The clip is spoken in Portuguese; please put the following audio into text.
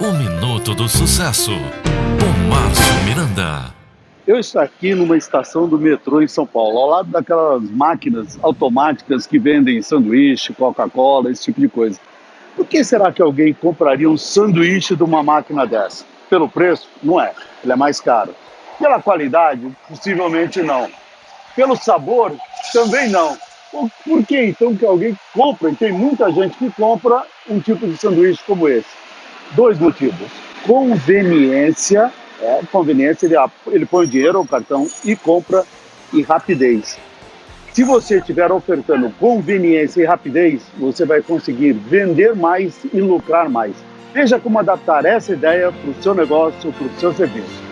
O Minuto do Sucesso, com Márcio Miranda. Eu estou aqui numa estação do metrô em São Paulo, ao lado daquelas máquinas automáticas que vendem sanduíche, Coca-Cola, esse tipo de coisa. Por que será que alguém compraria um sanduíche de uma máquina dessa? Pelo preço? Não é. Ele é mais caro. Pela qualidade? Possivelmente não. Pelo sabor? Também não. Por que então que alguém compra, e tem muita gente que compra um tipo de sanduíche como esse? Dois motivos. Conveniência, é, conveniência, ele, ele põe dinheiro ao cartão e compra, e rapidez. Se você estiver ofertando conveniência e rapidez, você vai conseguir vender mais e lucrar mais. Veja como adaptar essa ideia para o seu negócio, para o seu serviço.